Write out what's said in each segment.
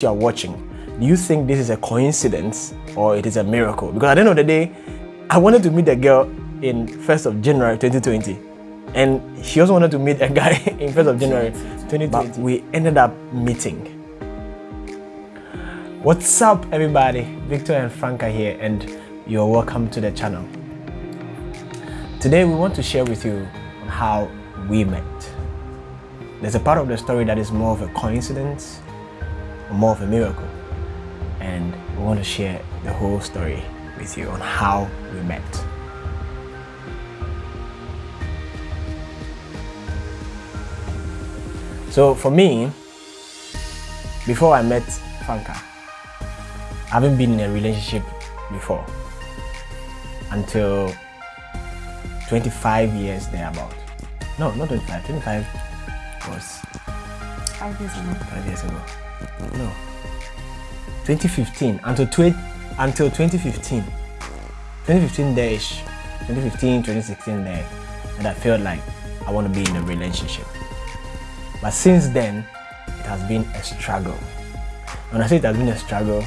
you are watching, do you think this is a coincidence or it is a miracle? Because at the end of the day, I wanted to meet a girl in 1st of January 2020 and she also wanted to meet a guy in 1st of January 2020. But we ended up meeting. What's up everybody? Victor and Franca here and you're welcome to the channel. Today we want to share with you how we met. There's a part of the story that is more of a coincidence more of a miracle. And we want to share the whole story with you on how we met. So for me, before I met Franca, I haven't been in a relationship before until 25 years thereabout. No, not 25. 25 was five years ago. Five years ago. No. 2015 until tw until 2015. 2015 there-ish. 2015, 2016 there, and I felt like I want to be in a relationship. But since then, it has been a struggle. When I say it has been a struggle,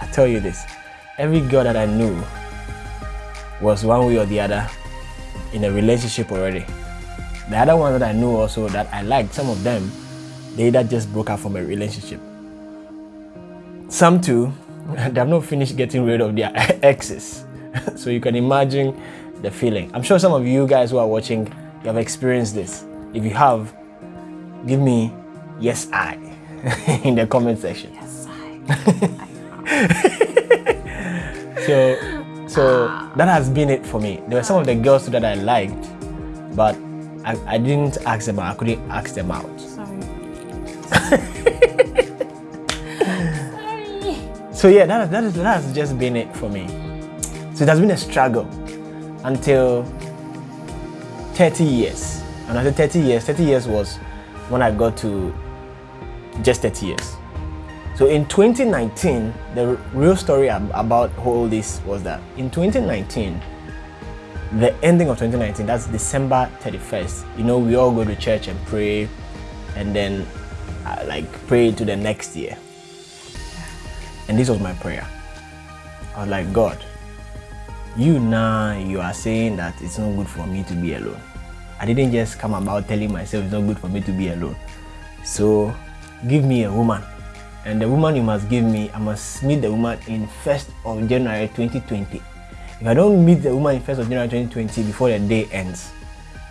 I tell you this: every girl that I knew was one way or the other in a relationship already. The other ones that I knew also that I liked, some of them, they either just broke up from a relationship. Some too, they have not finished getting rid of their exes. so you can imagine the feeling. I'm sure some of you guys who are watching, you have experienced this. If you have, give me yes I in the comment section. Yes, I. so, so that has been it for me. There were some of the girls that I liked, but I, I didn't ask them out. I couldn't ask them out. So yeah, that, that, is, that has just been it for me. So it has been a struggle until 30 years. And after 30 years, 30 years was when I got to just 30 years. So in 2019, the real story about all this was that in 2019, the ending of 2019, that's December 31st, you know, we all go to church and pray and then uh, like pray to the next year. And this was my prayer. I was like, God, you now, you are saying that it's not good for me to be alone. I didn't just come about telling myself it's not good for me to be alone. So give me a woman. And the woman you must give me, I must meet the woman in 1st of January 2020. If I don't meet the woman in 1st of January 2020 before the day ends,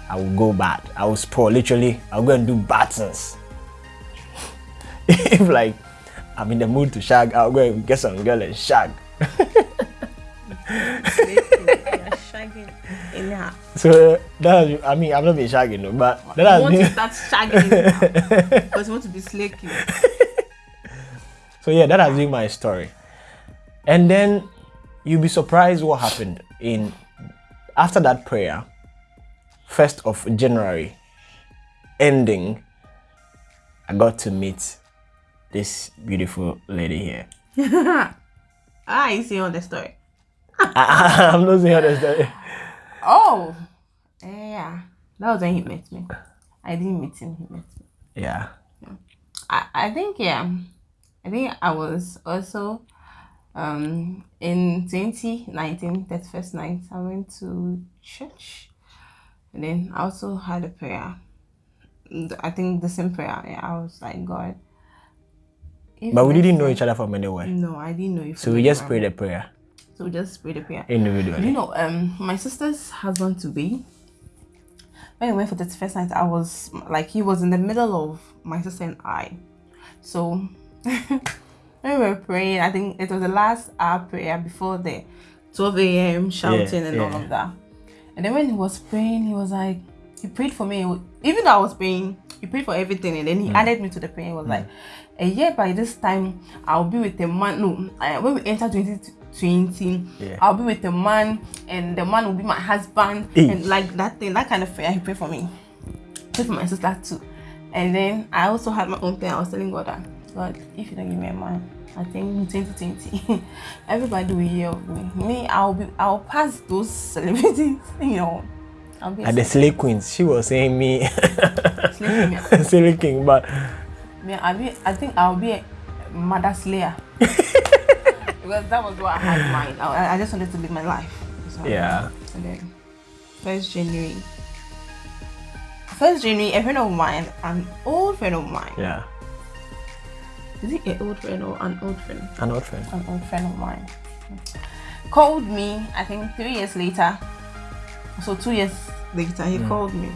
I will go bad. I will spoil. Literally, I'll go and do bad things. if like I'm in the mood to shag, I'll go and get some girl and shag. so that I mean I've not been shagging no, but that has want been... to start shagging because you want to be slaking. so yeah, that has been my story. And then you'll be surprised what happened in after that prayer, first of January, ending. I got to meet this beautiful lady here. ah, you see on the story. I, am not seeing the story. Oh, yeah. That was when he met me. I didn't meet him, he met me. Yeah. yeah. I, I think, yeah. I think I was also um in 2019, that first night, I went to church. And then I also had a prayer. I think the same prayer. Yeah, I was like, God. But we didn't know each other from anywhere. No, I didn't know you. So we just prayed a prayer. So we just prayed a prayer. Individually. You know, um, my sister's husband to be. When we went for the first night, I was like, he was in the middle of my sister and I. So when we were praying, I think it was the last hour prayer before the 12 a.m. shouting yeah, and yeah. all of that. And then when he was praying, he was like, he prayed for me. Even though I was praying, he prayed for everything. And then he mm. added me to the prayer. He was mm. like, a year by this time, I'll be with a man. No, when we enter 2020, yeah. I'll be with a man, and the man will be my husband. And like that thing, that kind of prayer, he prayed for me. Prayed for my sister too. And then I also had my own prayer. I was telling God that, God, if you don't give me a man, I think in 2020, everybody will hear of me. Me, I'll be, I'll pass those celebrities, you know. I'll be At the Slay Queens, she was saying me, Slay King, but yeah, I be, I think I'll be a mother slayer. because that was what I had mine. I, I just wanted to live my life. So, Yeah. And then first January. First January, a friend of mine, an old friend of mine. Yeah. Is it an old friend or an old friend? An old friend. An old friend of mine. Called me, I think three years later. So two years later, he mm. called me.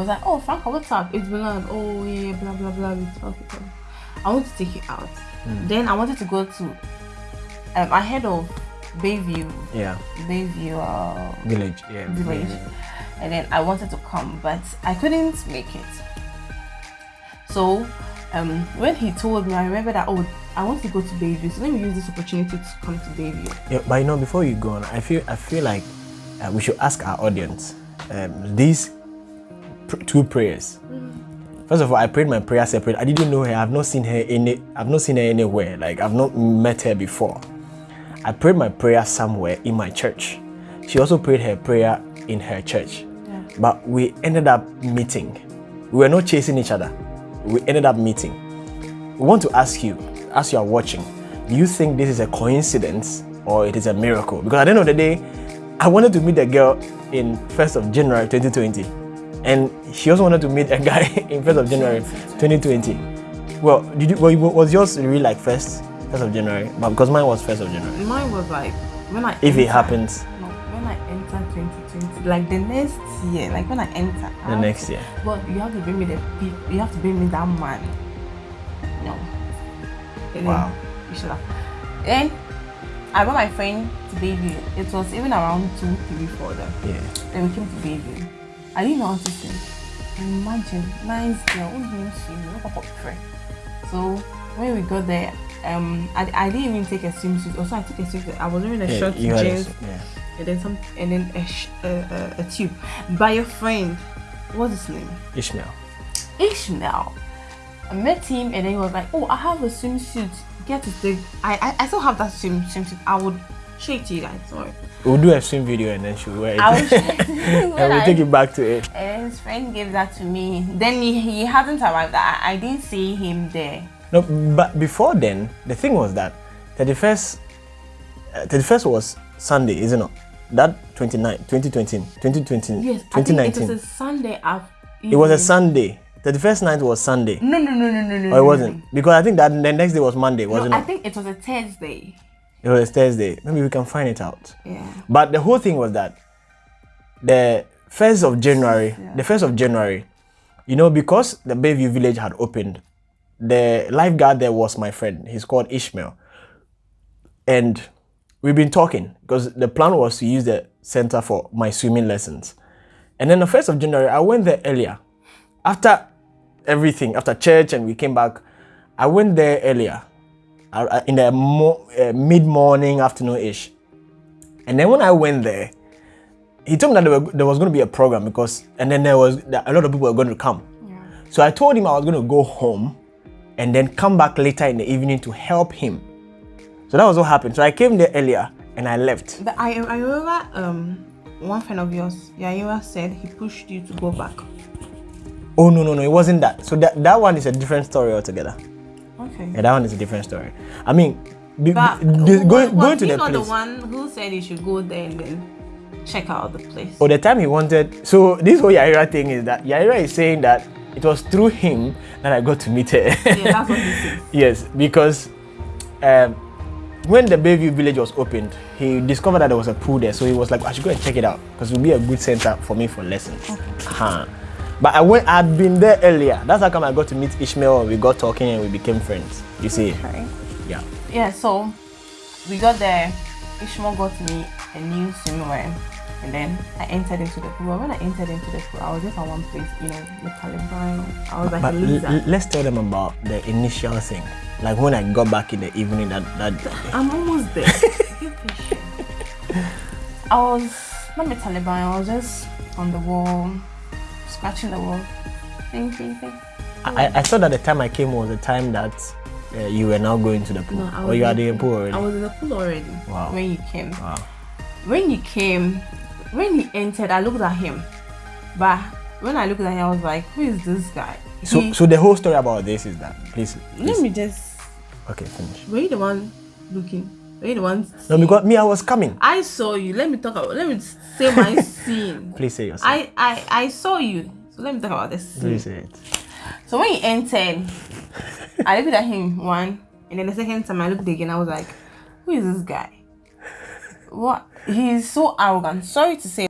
Was like, oh Franca, what's up? It's been on. Oh yeah, blah blah blah. Talk. I want to take you out. Then I wanted to go to. Um, I heard of Bayview, Yeah. Bayview uh, Village. Yeah. village, and then I wanted to come, but I couldn't make it. So, um, when he told me, I remember that oh, I want to go to Bayview, so let me use this opportunity to come to Bayview. Yeah, but you know, before you go on, I feel I feel like uh, we should ask our audience um, these two prayers. First of all, I prayed my prayer separate. I didn't know her. I've not seen her any. I've not seen her anywhere. Like I've not met her before. I prayed my prayer somewhere in my church. She also prayed her prayer in her church. Yeah. But we ended up meeting. We were not chasing each other. We ended up meeting. We want to ask you, as you are watching, do you think this is a coincidence or it is a miracle? Because at the end of the day, I wanted to meet a girl in 1st of January 2020. And she also wanted to meet a guy in 1st of January 2020. Well, did you, well, was yours really like 1st, 1st of January? But because mine was 1st of January. Mine was like when I If it happens No, when I enter 2020, like the next year, like when I enter the next year. But you have to bring me the you have to bring me that man. No. And then Wow. You should have. Then I brought my friend to Bayview. It was even around two, three, four then. Yeah. Then we came to Bayview. I didn't know how to swim. Imagine, nice girl, who didn't swim? Look up friend. So when we got there, um, I, I didn't even take a swimsuit. Also, I took a swimsuit. I was wearing a yeah short you had a- jeans yeah. and then some, and then a, sh- a, a, tube. By your friend, what's his name? Ishmael. Ishmael. I met him and then he was like, Oh, I have a swimsuit. Get to take I, I I still have that swim swimsuit. I would show it to you guys. Sorry. We'll do a swim video and then she'll wear it. I will show it to you and we'll take it back to it. his friend gave that to me. Then he, he hasn't arrived. I, I didn't see him there. No, but before then, the thing was that 31st, uh, 31st was Sunday, isn't it? That 29, 2020, 2020, Yes, I think it 2019. was a Sunday after. it was a Sunday. 31st night was Sunday. No, no, no, no, no, no. Or it wasn't. Because I think that the next day was Monday, wasn't I it? I think it was a Thursday. It was Thursday. Maybe we can find it out. Yeah. But the whole thing was that the first of January, Yeah. the first of January, you know, because the Bayview village had opened, the lifeguard there was my friend. He's called Ishmael. And we've been talking because the plan was to use the center for my swimming lessons. And then the first of January, I went there earlier. After everything, after church and we came back, I went there earlier in the mo- uh, mid morning, afternoon ish. And then when I went there, he told me that there, were, there was going to be a program because, and then there was that a lot of people were going to come. Yeah. So I told him I was going to go home and then come back later in the evening to help him. So that was what happened. So I came there earlier and I left. But I, I remember um one friend of yours, Yaira, said he pushed you to go back. Oh no no no, it wasn't that. So that that one is a different story altogether. Okay. Yeah, that one is a different story. I mean, But the- going, going to he the not place. the one who said he should go there and then check out the place? Or the time he wanted. So this whole Yaira thing is that Yaira is saying that it was through him that I got to meet her. Yeah, that's what he said. yes, because um, when the Bayview village was opened, he discovered that there was a pool there. So he was like, I should go and check it out because it would be a good center for me for lessons. Uh-huh. But I went, I'd been there earlier. That's how come I got to meet Ishmael and we got talking and we became friends. You see? Okay. Yeah. Yeah, so we got there. Ishmael got me a new swimwear. And then I entered into the pool. When I entered into the pool, I was just at one place, you know, the Taliban. I was like But a l- let's tell them about the initial thing. Like when I got back in the evening that, that day. I'm almost there. I was not with Taliban. I was just on the wall, scratching the wall. Think, think, think. I, I thought that the time I came was the time that uh, you were now going to the pool. No, I or was you in had the pool already. I was in the pool already Wow. when you came. wow. When you came, when he entered, I looked at him. But when I looked at him, I was like, who is this guy? So, He- so the whole story about this is that, please, let me just Okay, finish. Were you the one looking? Were you the one? No, because me, I was coming. I saw you. Let me talk about. Let me say my scene. Please say yourself. I, I I saw you. So let me talk about this. scene. Please say it. So when he entered, I looked at him one, and then the second time I looked again, I was like, "Who is this guy? What? He's so arrogant. Sorry to say,